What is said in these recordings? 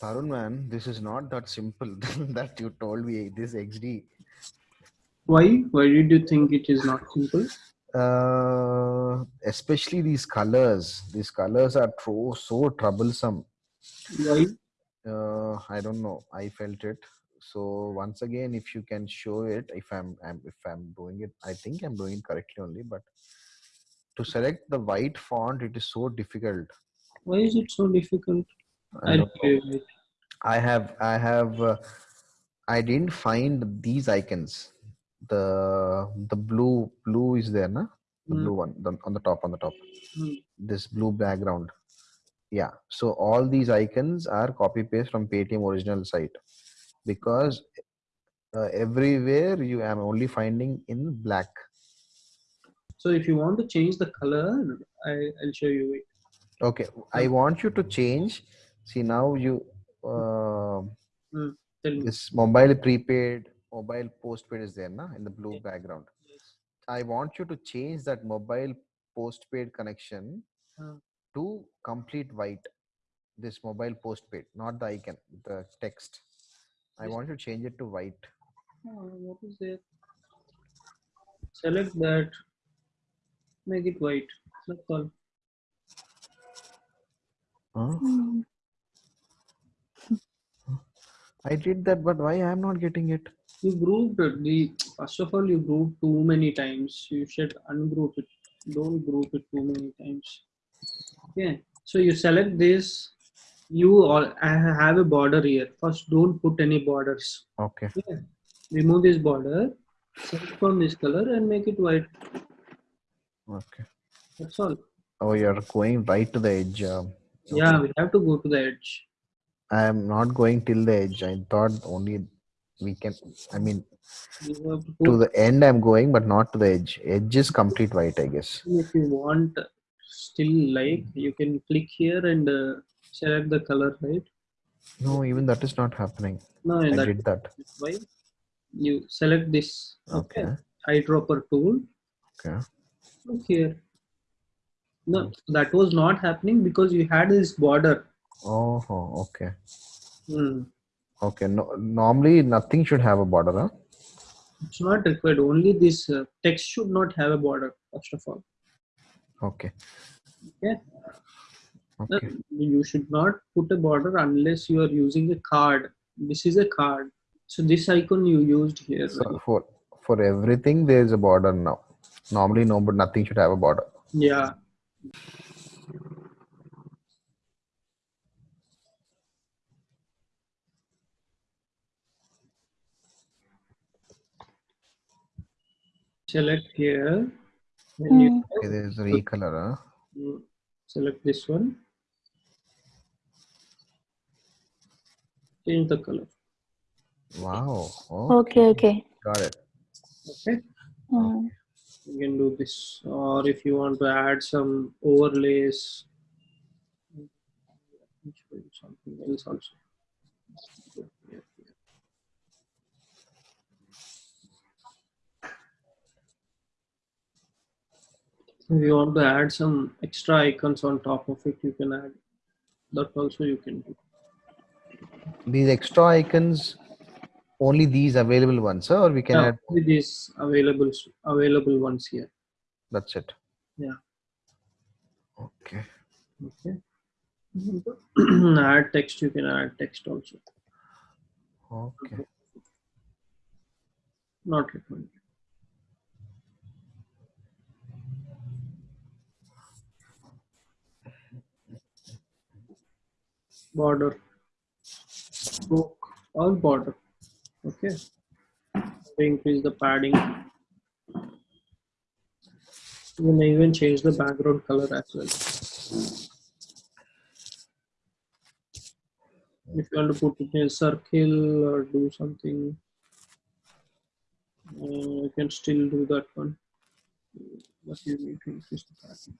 Tarun man, this is not that simple that you told me this XD. Why? Why did you think it is not simple? Uh, especially these colors. These colors are so, so troublesome. Why? Uh, I don't know. I felt it. So once again, if you can show it, if I'm, I'm if I'm doing it, I think I'm doing it correctly only. But to select the white font, it is so difficult. Why is it so difficult? I I don't know. Don't get it. I have I have uh, I didn't find these icons. The the blue blue is there, na? The Hmm. blue one the, on the top on the top. Hmm. This blue background. Yeah. So all these icons are copy paste from Paytm original site because uh, everywhere you am only finding in black. So if you want to change the color, I, I'll show you it. Okay. I want you to change. See now you uh, Tell me. this mobile prepaid mobile postpaid is there na in the blue background Yes. i want you to change that mobile postpaid connection Uh. to complete white this mobile postpaid not the icon the text i Yes. want you to change it to white Oh, what is there? Select that. Make it white. That's all. Huh? Hmm. I did that but why i am not getting it You grouped it. The first of all, you grouped too many times. You should ungroup it. Don't group it too many times. Okay. So you select this. You all I have a border here. First, don't put any borders. okay Okay. Remove this border. Select from this color and make it white. okay That's all. oh you're going right to the edge um, Yeah, we have to go to the edge. I am not going till the edge. I thought only we can i mean to the end i'm going but not to the edge. Edge is complete white i guess. If you want still like you can click here and uh, select the color right? No even that is not happening. No i that did that. why you select this okay. eyedropper tool. Okay. Look here. No that was not happening because you had this border oh okay. Hmm. okay no normally nothing should have a border huh? it's not required. Only this uh, text should not have a border first of all. Okay. Okay. Okay. Uh, you should not put a border unless you are using a card. This is a card. So this icon you used here so for for everything there is a border now. Normally no but nothing should have a border. Yeah select here. And you okay there is a recolor huh? you select this one. Change the color. Wow. Oh, Okay, okay. got it. Okay. Hmm. you can do this. Or if you want to add some overlays. I'll something else also if you want to add some extra icons on top of it you can add. That also you can do. These extra icons only these available ones huh? or we can yeah, add these available available ones here. That's it. Yeah. okay. Okay. Add text you can add text also. Okay. Not recommended border. Stroke all border. Okay. Increase the padding. You may even change the background color as well. If you want to put it in a circle or do something uh, you can still do that one. But you need to increase the padding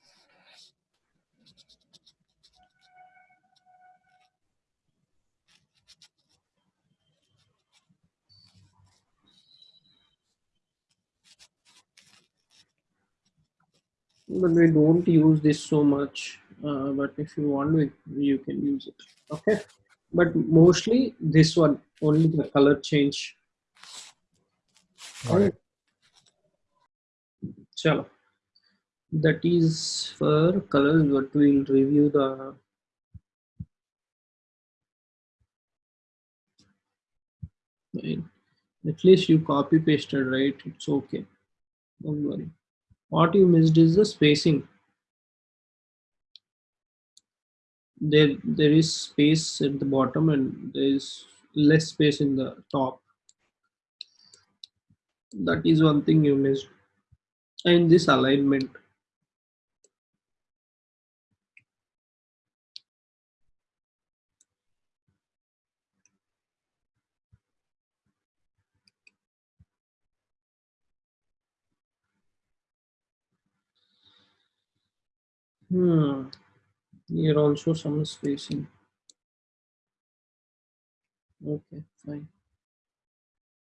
but we don't use this so much uh, but if you want to you can use it okay but mostly this one only the color change Got it. Chalo. That is for colors, but we'll review the Fine. At least you copy pasted, right? It's okay. Don't worry. What you missed is the spacing. There, there is space at the bottom and there is less space in the top. That is one thing you missed. And this alignment. Hmm. Here also some spacing. Okay, fine.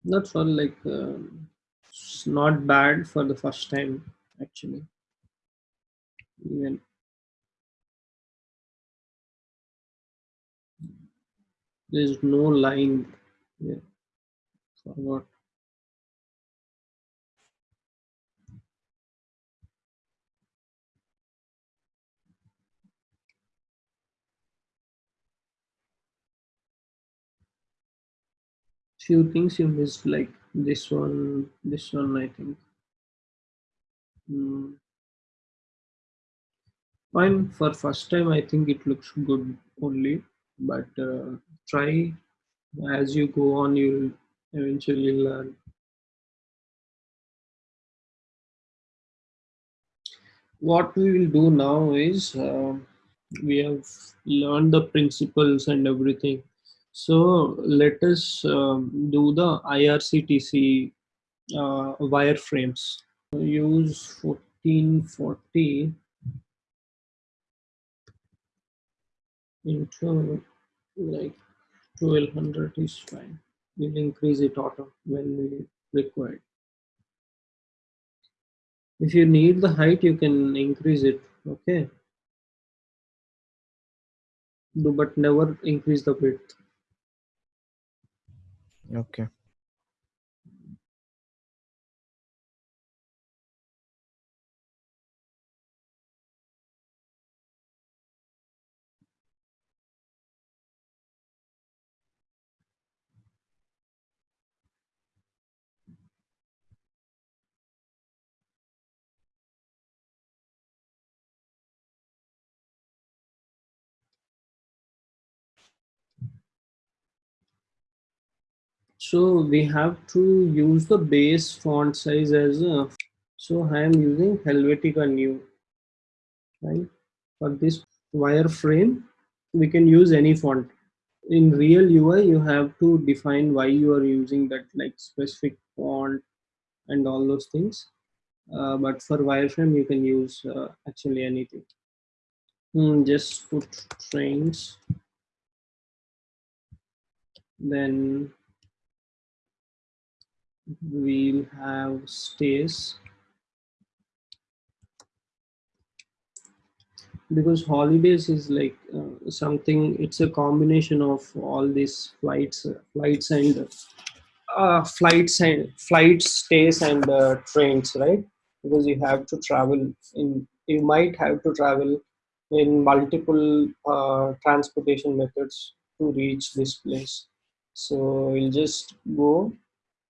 That's all like um, it's not bad for the first time actually. Even there's no line here. Forgot. Few things you missed like this one, this one I think. Hmm. Fine for first time I think it looks good only, but uh, try as you go on you'll eventually learn. What we will do now is uh, we have learned the principles and everything. So let us um, do the IRCTC uh, wireframes. Use 1440 into like 1200 is fine. We'll increase it auto when we require. If you need the height, you can increase it. Okay. Do but never increase the width. Okay. So we have to use the base font size as a, so I am using Helvetica Neue, right? For this wireframe, we can use any font. In real UI, you have to define why you are using that like specific font and all those things. Uh, but for wireframe, you can use uh, actually anything. Hmm, just put trains. Then we'll have stays because holidays is like uh, something it's a combination of all these flights uh, flights and uh, flights and flights stays and uh, trains right? Because you have to travel in you might have to travel in multiple uh, transportation methods to reach this place. So we'll just go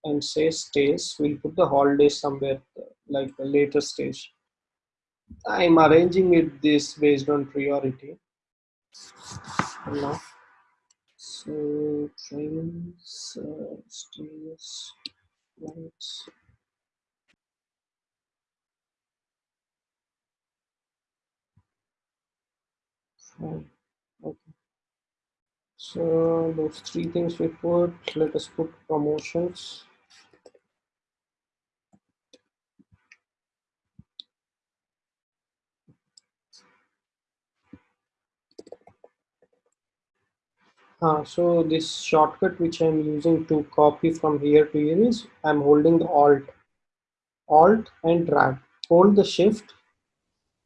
and say stays we'll put the holidays somewhere like a later stage. I'm arranging it this based on priority. Now so trains uh, stays flights fine. Okay. So those three things we put let us put promotions Uh, so this shortcut which I'm using to copy from here to here is I'm holding the Alt, Alt and drag. Hold the Shift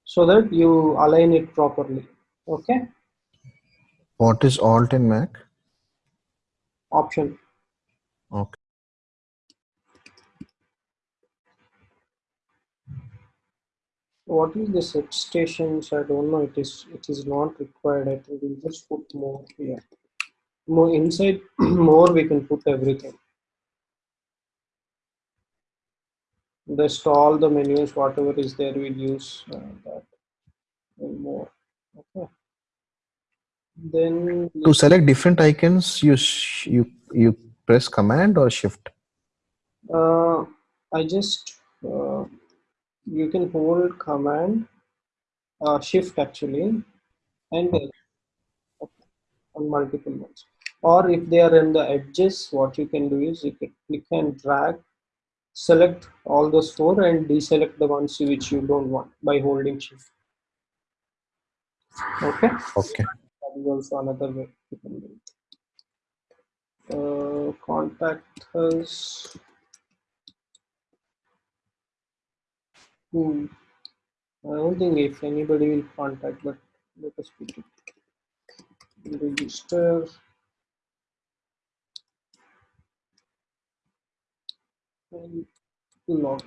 so that you align it properly. Okay. What is Alt in Mac? option. Okay. What is the set stations? I don't know. It is it is not required. I think we'll just put more here. More inside more we can put everything. Just all the menus, whatever is there, we'll use uh, that and more. Okay. Then To select different icons, you sh- you you press Command or Shift. uh, I just uh, you can hold command uh, shift actually and uh, on multiple ones or if they are in the edges what you can do is you can click and drag select all those four and deselect the ones which you don't want by holding shift okay Okay. that is also another way you can do it uh, contact us Hmm. I don't think if anybody will contact, but let us put it. Register. And log.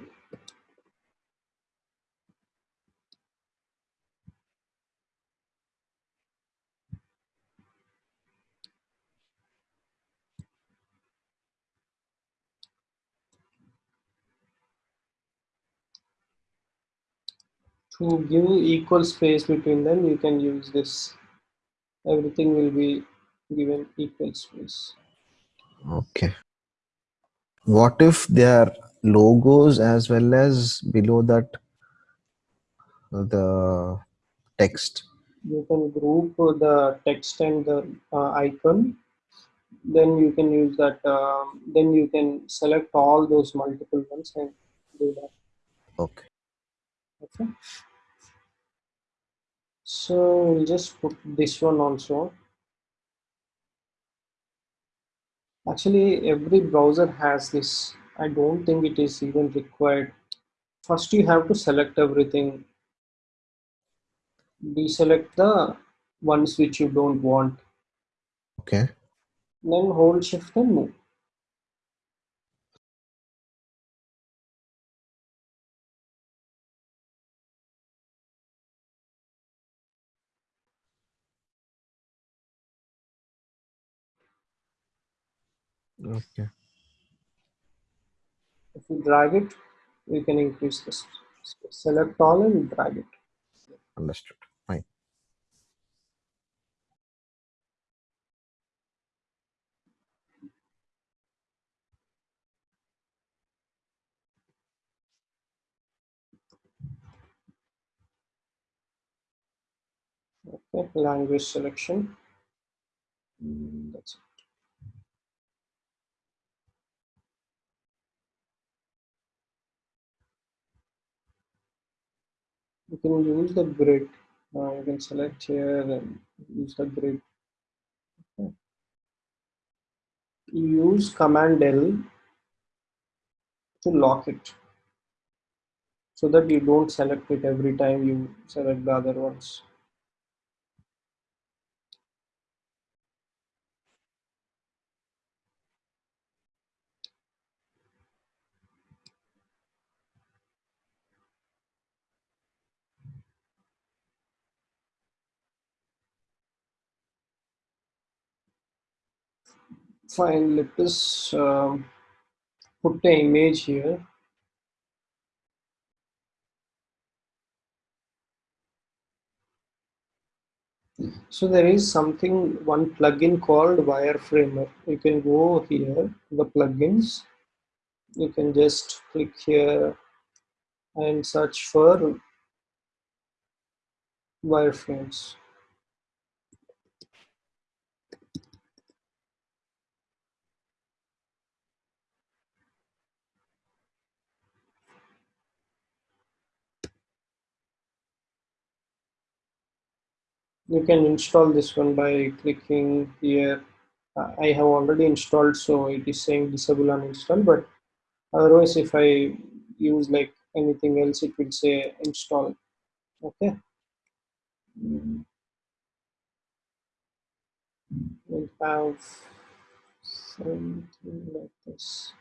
To give equal space between them, you can use this. Everything will be given equal space. Okay. What if their logos as well as below that uh, the text? You can group the text and the uh, icon. Then you can use that. Um, then you can select all those multiple ones and do that. Okay. Okay. So we'll just put this one also. Actually, every browser has this. I don't think it is even required. First, you have to select everything. Deselect the ones which you don't want. Okay. Then hold shift and move. Okay. If you drag it, you can increase this. Select all and drag it. Understood. Fine. Okay, language selection. That's it. You can use the grid. Uh, you can select here and use the grid. Okay. Use Command L to lock it so that you don't select it every time you select the other ones. Fine, let us um, put the image here. So there is something, one plugin called Wireframer. You can go here, the plugins. You can just click here and search for wireframes. You can install this one by clicking here. Uh, I have already installed, so it is saying disable uninstall, but otherwise if I use like anything else, it will say install. Okay. We'll have something like this.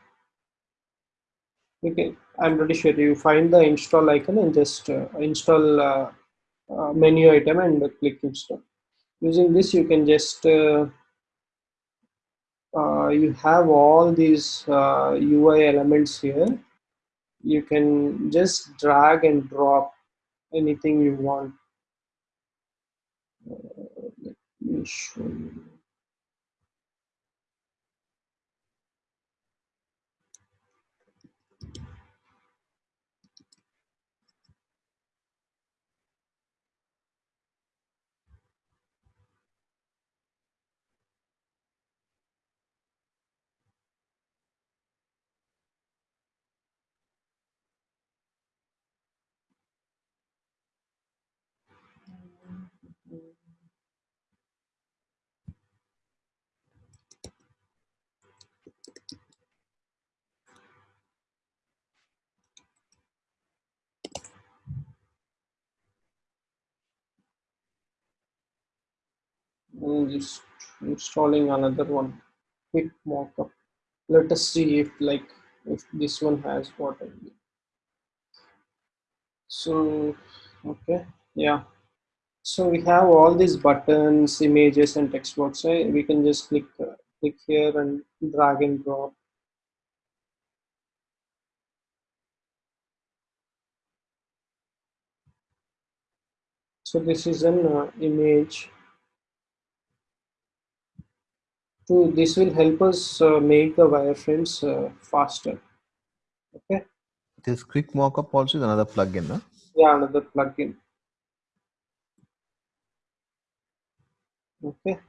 Okay, I'm pretty sure you find the install icon and just uh, install uh, uh, menu item and click install. Using this, you can just uh, uh, you have all these UI uh, elements here. You can just drag and drop anything you want. Uh, let me show you. Mm, just installing another one. Quick mockup. Let us see if like if this one has what I need so okay yeah so we have all these buttons images and text box right? we can just click uh, click here and drag and drop. So this is an uh, image. So this will help us uh, make the wireframes uh, faster. Okay? This quick mockup also is another plugin huh? yeah another plugin okay.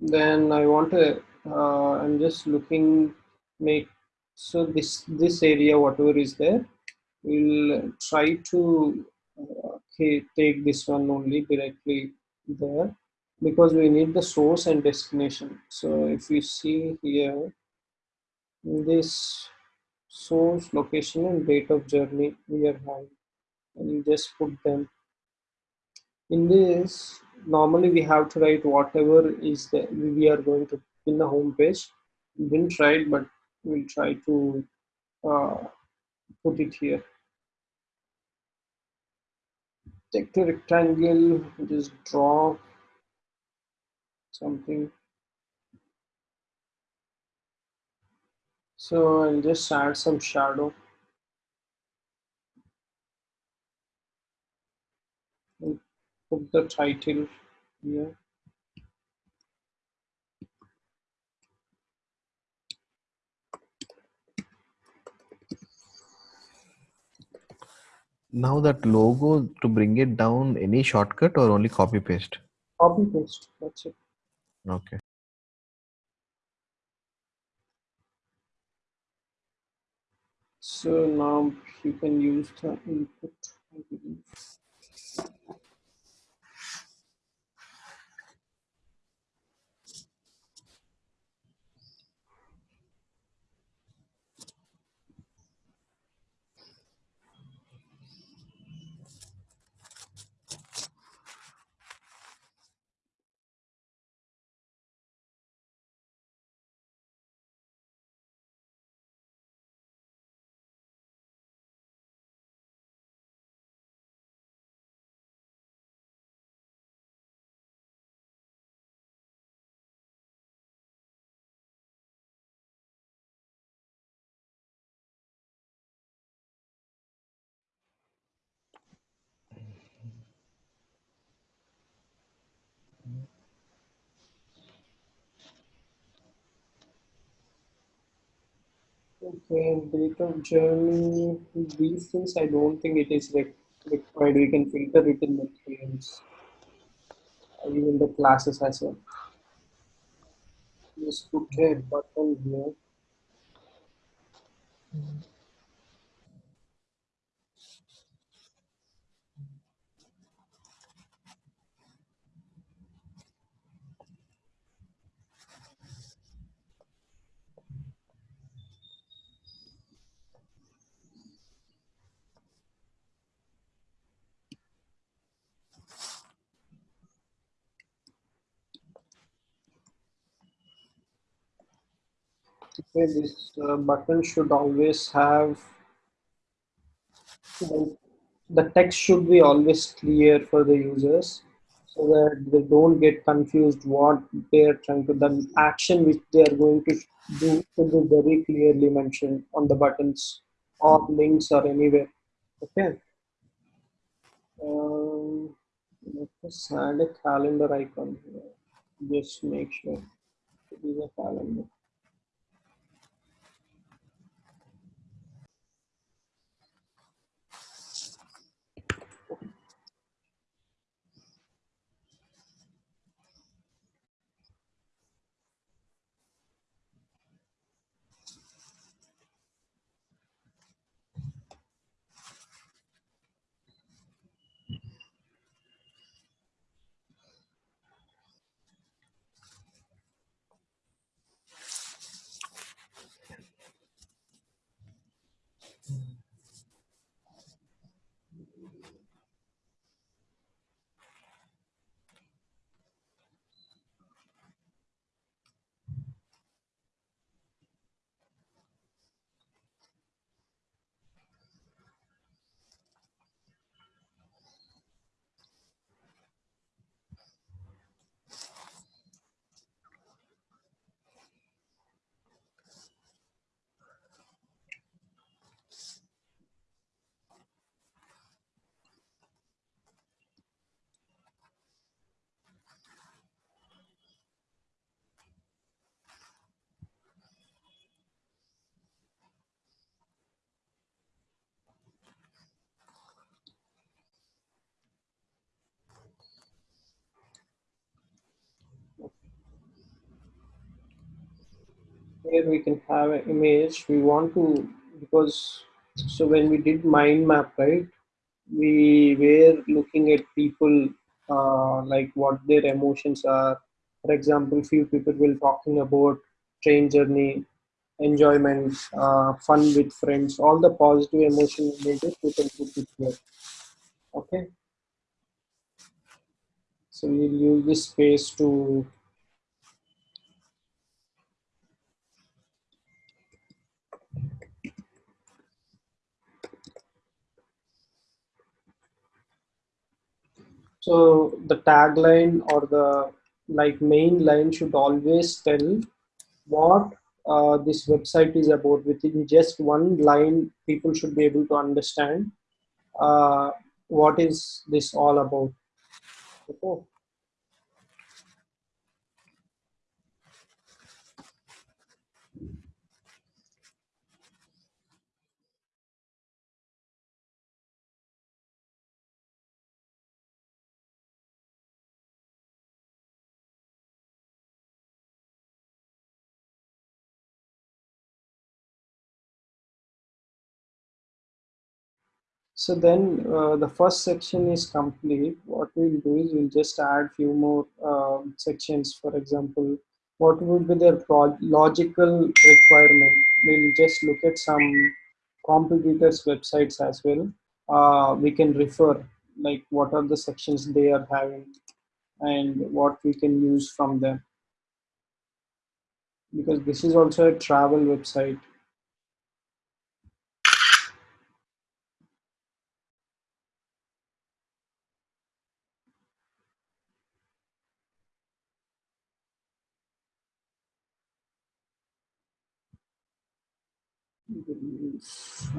Then I want to uh, I'm just looking make so this this area whatever is there we'll try to uh, take this one only directly there because we need the source and destination. So if you see here this source location and date of journey we are having and you just put them. In this normally we have to write whatever is that we are going to in the home page. We didn't try it but we'll try to uh, put it here. Take the rectangle just draw something. So I'll just add some shadow and put the title here Now that logo to bring it down, any shortcut or only copy paste? Copy paste, that's it. Okay. So now you can use the input, Okay, date of journey, these things I don't think it is required. We can filter it in the themes, uh, even the classes as well. Just put a button here. Okay, this uh, button should always have the text should be always clear for the users so that they don't get confused what they're trying to the action which they are going to do should be very clearly mentioned on the buttons or links or anywhere. Okay. Um, let us add a calendar icon here. Just make sure it is a calendar. Here we can have an image we want to because so when we did mind map right we were looking at people uh, like what their emotions are. For example few people will talking about train journey enjoyment uh, fun with friends all the positive emotion we can put it here okay? So we'll use this space to So the tagline or the like main line should always tell what uh, this website is about. Within just one line, people should be able to understand uh, what is this all about. Okay. So then uh, the first section is complete. What we'll do is we'll just add few more um sections. For example, what would be the pro- logical requirement? We'll just look at some competitors' websites as well. Uh, we can refer like what are the sections they are having and what we can use from them because this is also a travel website.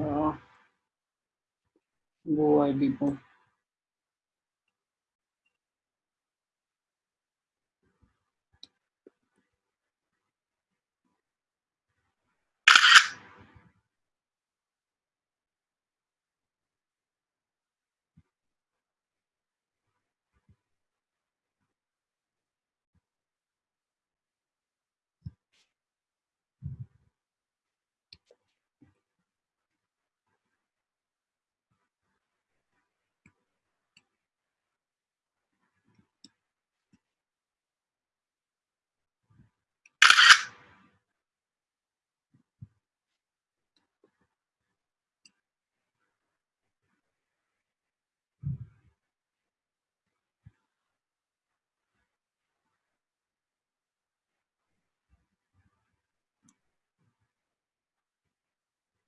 Uh, go ID.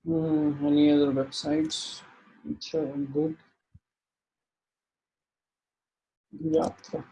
Mm, any other websites which are good? Yatra.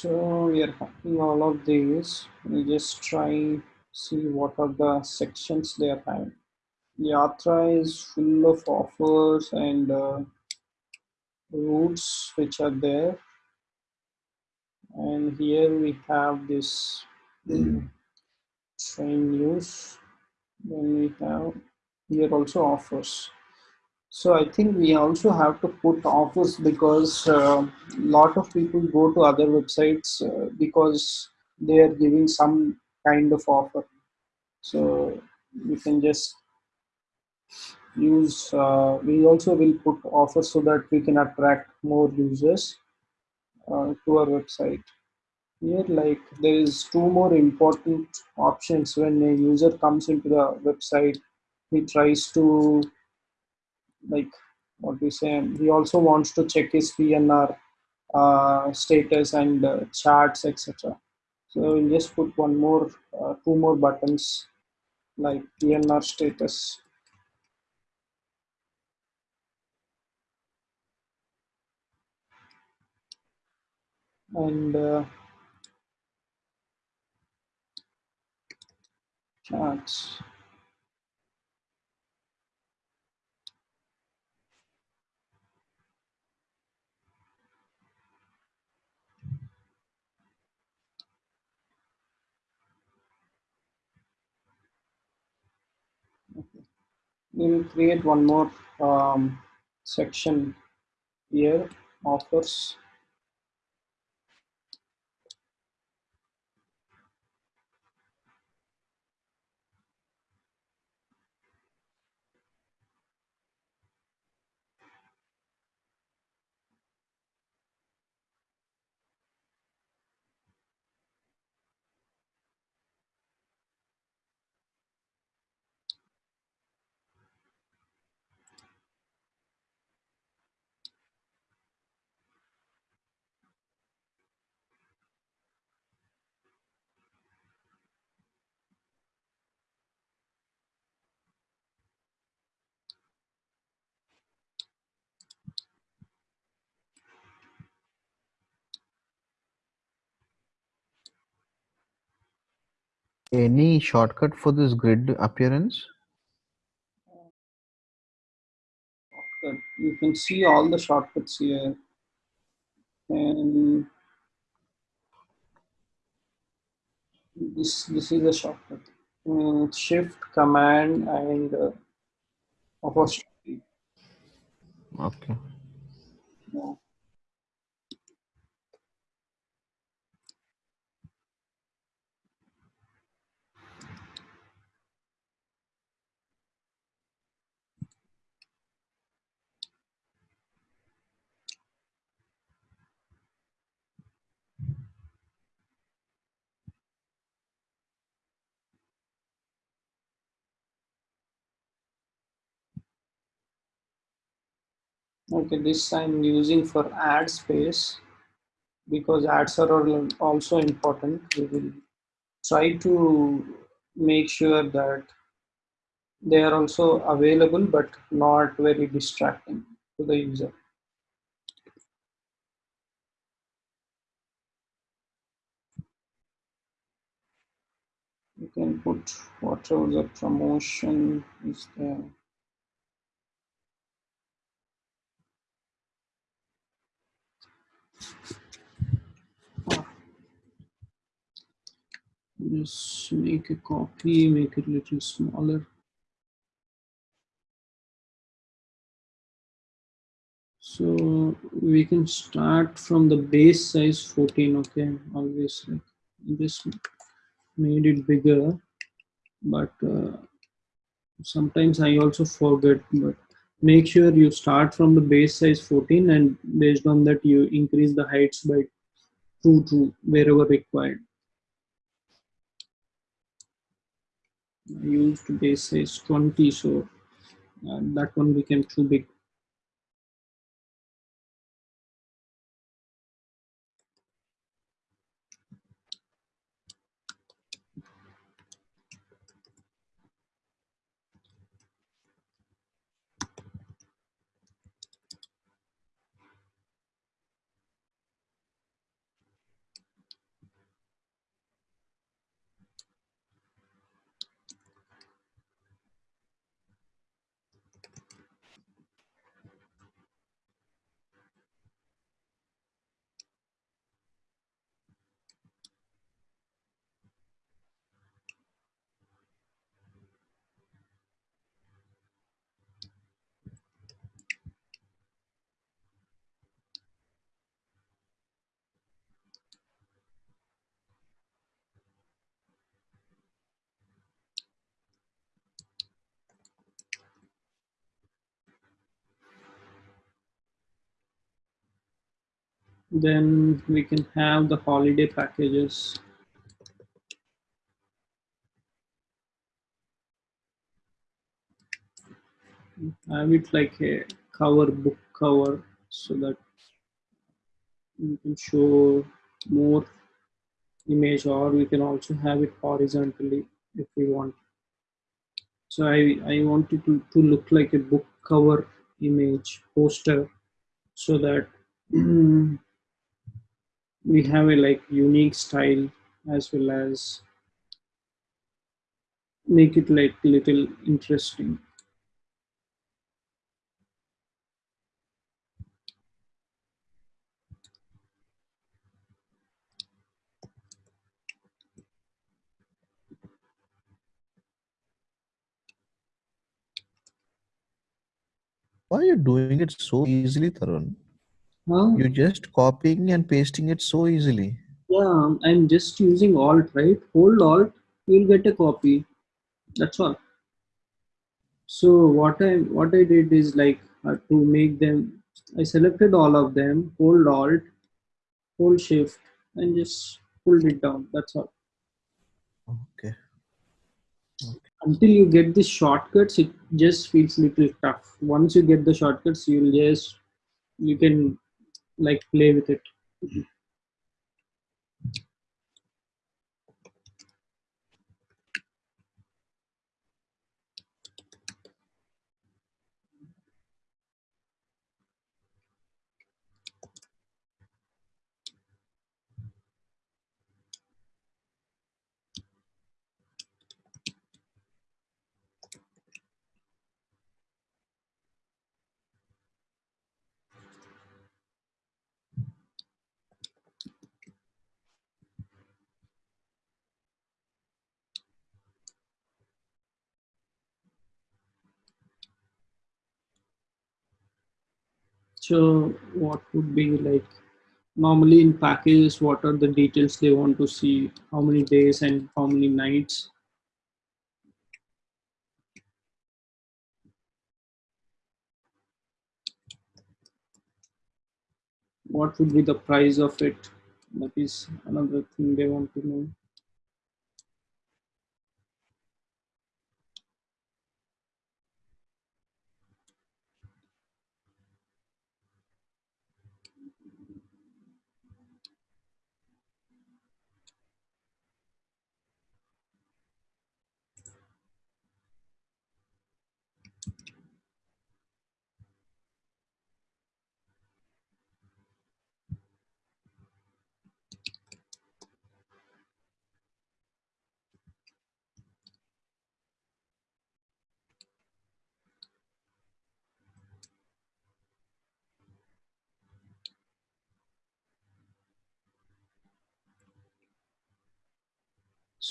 So we are having all of these. We just try see what are the sections they are having. Yatra is full of offers and uh, routes which are there. And here we have this train news. Then we have here also offers. So I think we also have to put offers because a uh, lot of people go to other websites uh, because they are giving some kind of offer. So we can just use, uh, we also will put offers so that we can attract more users uh, to our website. Here like there is two more important options when a user comes into the website, he tries to like what we say he also wants to check his pnr uh, status and uh, charts etc so we'll just put one more uh, two more buttons like pnr status. And uh, charts we'll create one more um, section here offers Any shortcut for this grid appearance? you can see all the shortcuts here. And this this is a shortcut. Shift command and uh, apostrophe okay yeah. Okay this i'm using for ad space because ads are also important. We will try to make sure that they are also available but not very distracting to the user. You can put whatever the promotion is there just make a copy make it a little smaller so we can start from the base size 14 okay obviously. this made it bigger but uh, sometimes I also forget, but make sure you start from the base size 14 and based on that you increase the heights by 2 to wherever required. I used base size 20, so uh, that one became too big. Then we can have the holiday packages. Have it like a cover book cover so that you can show more image or we can also have it horizontally if we want. So I, I want it to, to look like a book cover image poster so that we have a like unique style as well as make it like little interesting. Why are you doing it so easily, Tarun? Huh? You're just copying and pasting it so easily. Yeah, I'm just using Alt, right? Hold Alt, you'll get a copy. That's all. So what I what I did is like uh, to make them. I selected all of them. Hold Alt, hold Shift, and just pulled it down. That's all. Okay. Until you get the shortcuts, it just feels little tough. Once you get the shortcuts, you'll just you can like play with it. Mm-hmm. So what would be like normally in packages, what are the details they want to see? How many days and how many nights? What would be the price of it? That is another thing they want to know.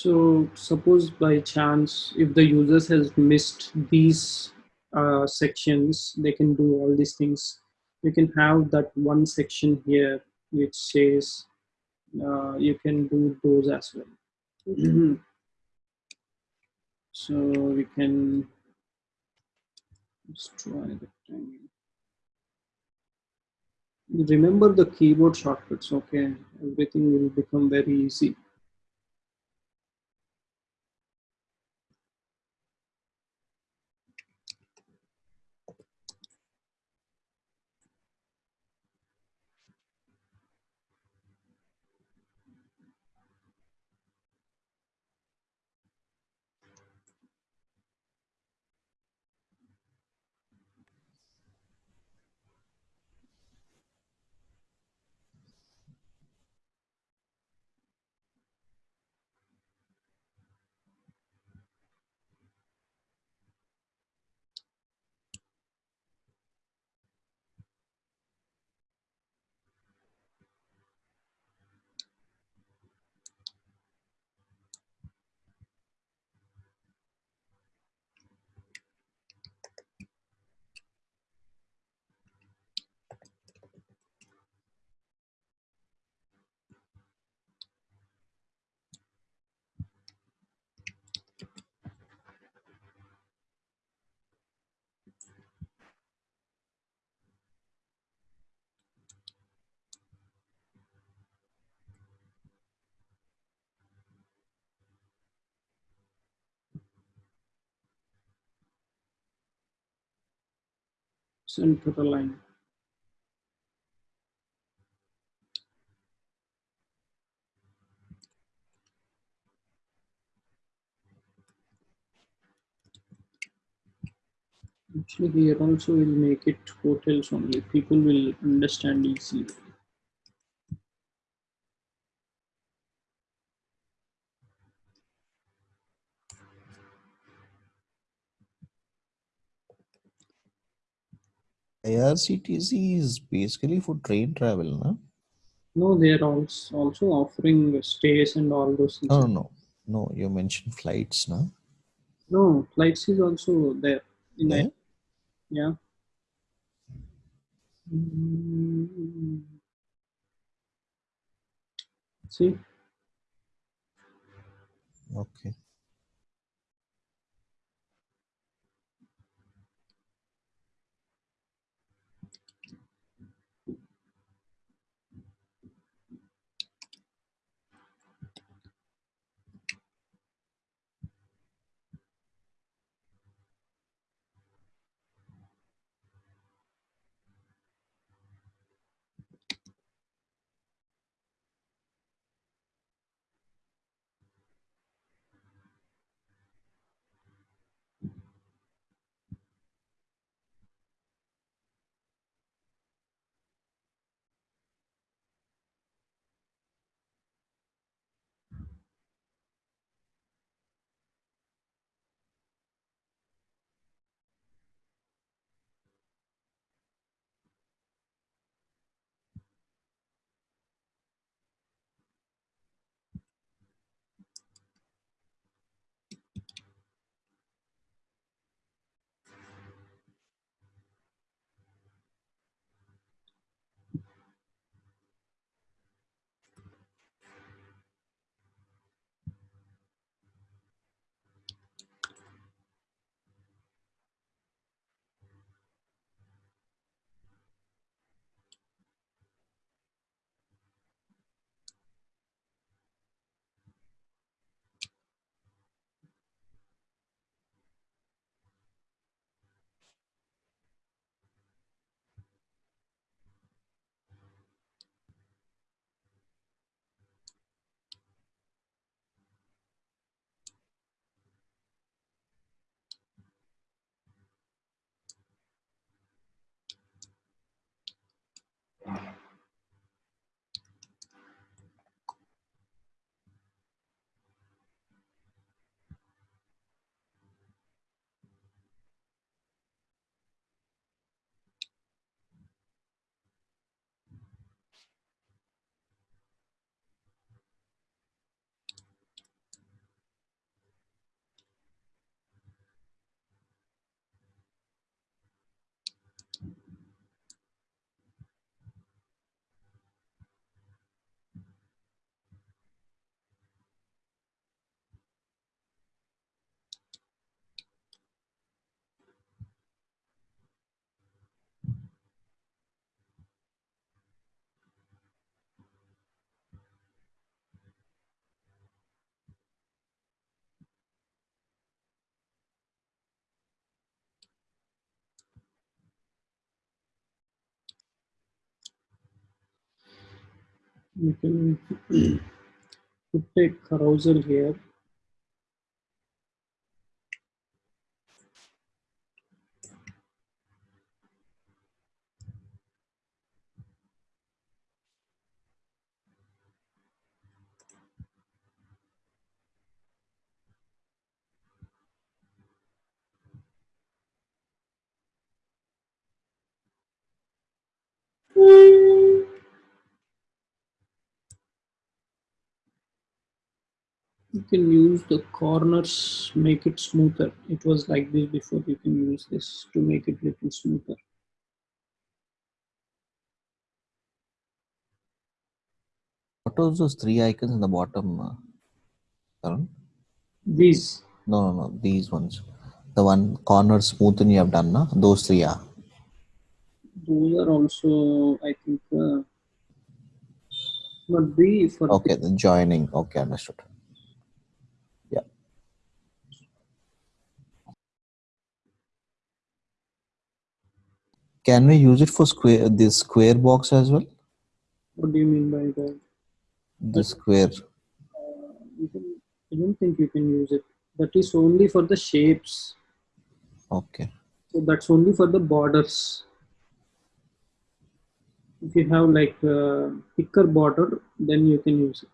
So suppose by chance, if the users has missed these uh, sections, they can do all these things. You can have that one section here which says uh, you can do those as well. so we can Let's try. Remember the keyboard shortcuts, okay? Everything will become very easy. Center line. Actually, here also we'll make it hotels only. People will understand easily. IRCTC is basically for train travel, no? No, they are also also offering stays and all those things. No, no, no. No, you mentioned flights, no? No, flights is also there. In There? Yeah. Mm. See, Okay. You can put a carousel here you can use the corners make it smoother it was like this before you can use this to make it little smoother What are those three icons in the bottom, uh, Karan? these No, no, no. These ones. The one corner smoothen you have done, na? Those three are. those are also i think uh, not be for Okay, the joining. Okay, understood. Yeah. Can we use it for square this square box as well? what do you mean by that The square. uh, can, i don't think you can use it that is only for the shapes Okay. so that's only for the borders if you have like a thicker border then you can use it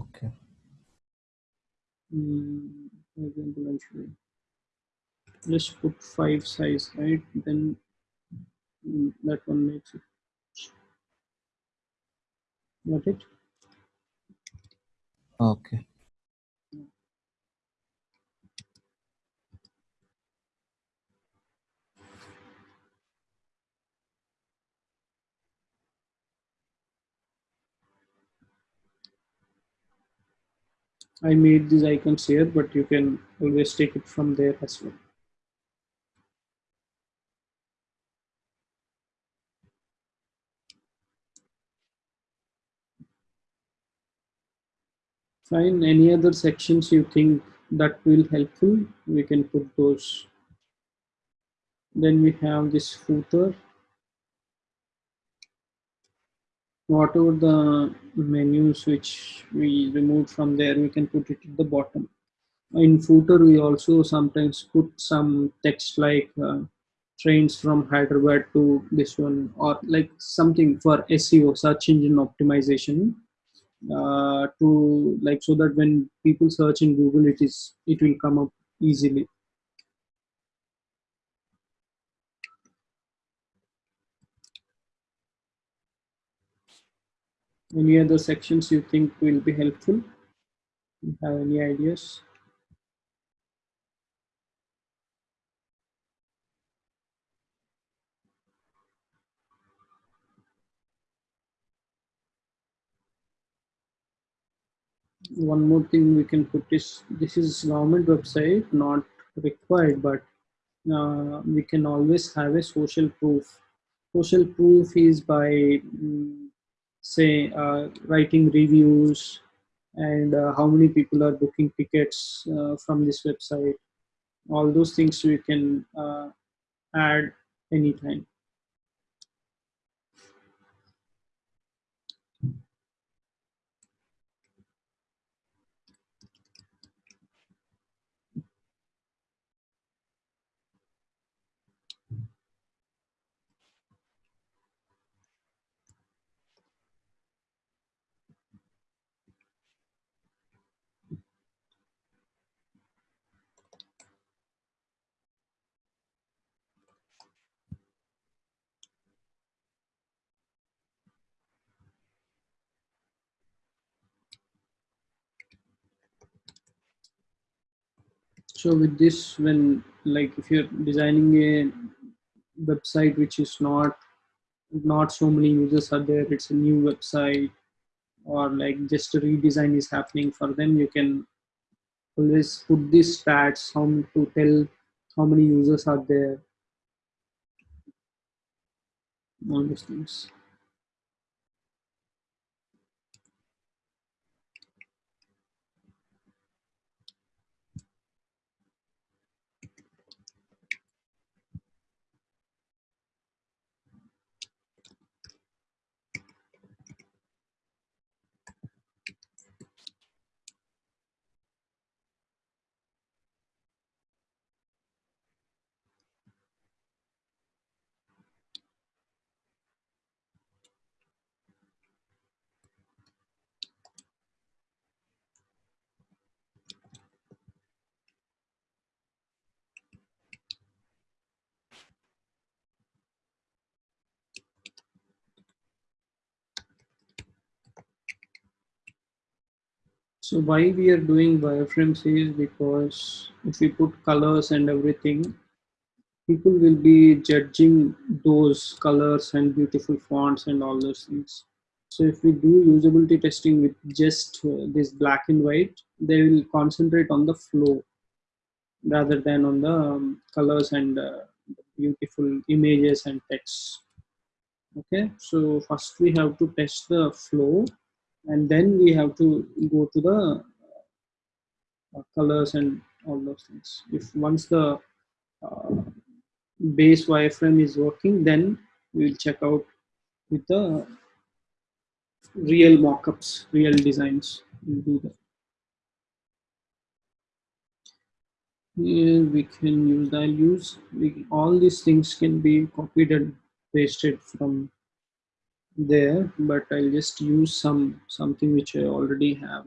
Okay. Mm, example. Just put five size, right? Then that one makes it. Got it? Okay. I made these icons here, but you can always take it from there as well. Fine. Any other sections you think that will helpful? We can put those. Then we have this footer. Whatever the menus which we removed from there, we can put it at the bottom. In footer, we also sometimes put some text like uh, trains from Hyderabad to this one, or like something for SEO, search engine optimization uh, to like so that when people search in google it is it will come up easily. Any other sections you think will be helpful? You have any ideas one more thing we can put is this is government website not required but uh, we can always have a social proof. Social proof is by mm, say uh, writing reviews and uh, how many people are booking tickets uh, from this website. All those things we can uh, add anytime so with this when like if you're designing a website which is not not so many users are there it's a new website or like just a redesign is happening for them you can always put these stats how to tell how many users are there. All those things So why we are doing wireframes is because if we put colors and everything, people will be judging those colors and beautiful fonts and all those things. So if we do usability testing with just uh, this black and white, they will concentrate on the flow rather than on the um, colors and uh, beautiful images and text. Okay, so first we have to test the flow and then we have to go to the uh, colors and all those things. If once the uh, base wireframe is working, then we will check out with the real mockups, real designs. We'll do that. Here we can use, I'll use, we, all these things can be copied and pasted from there, but I'll just use some something which I already have.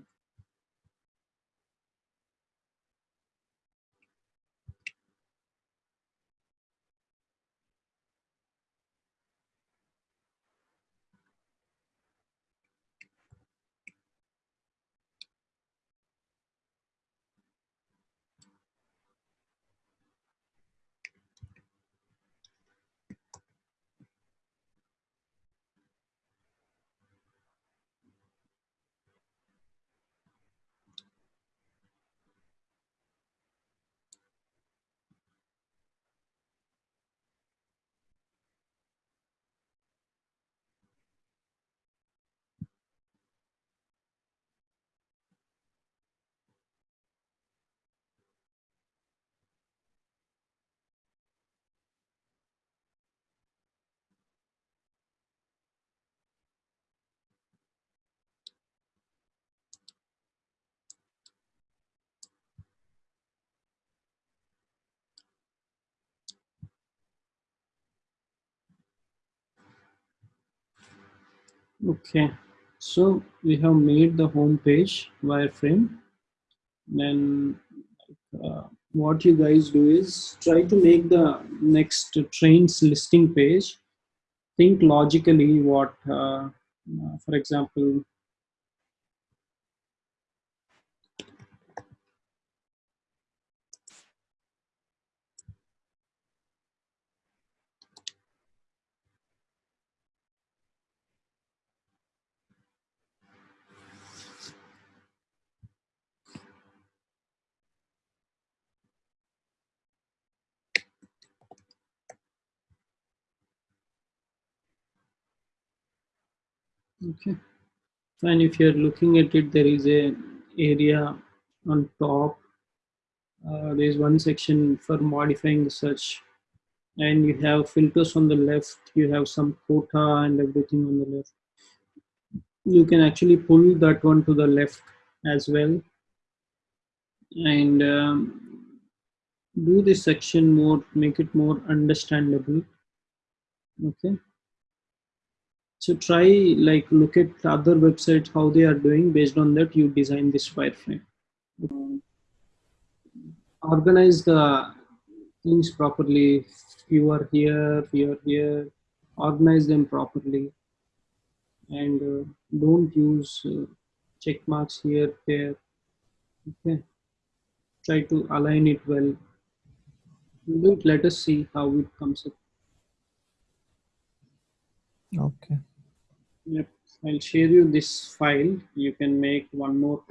Okay, so we have made the home page wireframe. Then uh, what you guys do is try to make the next trains listing page. Think logically what, uh, for example, okay. And if you're looking at it, there is a area on top. Uh, there's one section for modifying the search. And you have filters on the left you have some quota and everything on the left. You can actually pull that one to the left as well. And um, do this section more make it more understandable. Okay so try like look at other websites how they are doing. Based on that you design this wireframe. Organize the things properly. Are here are here. Organize them properly. And uh, don't use uh, check marks here there. Okay? Try to align it well. Wait, let us see how it comes up. Okay. Yep. I'll share you this file. You can make one more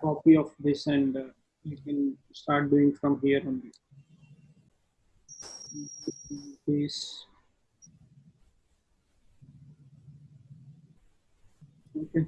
copy of this and uh, you can start doing from here only. This. Okay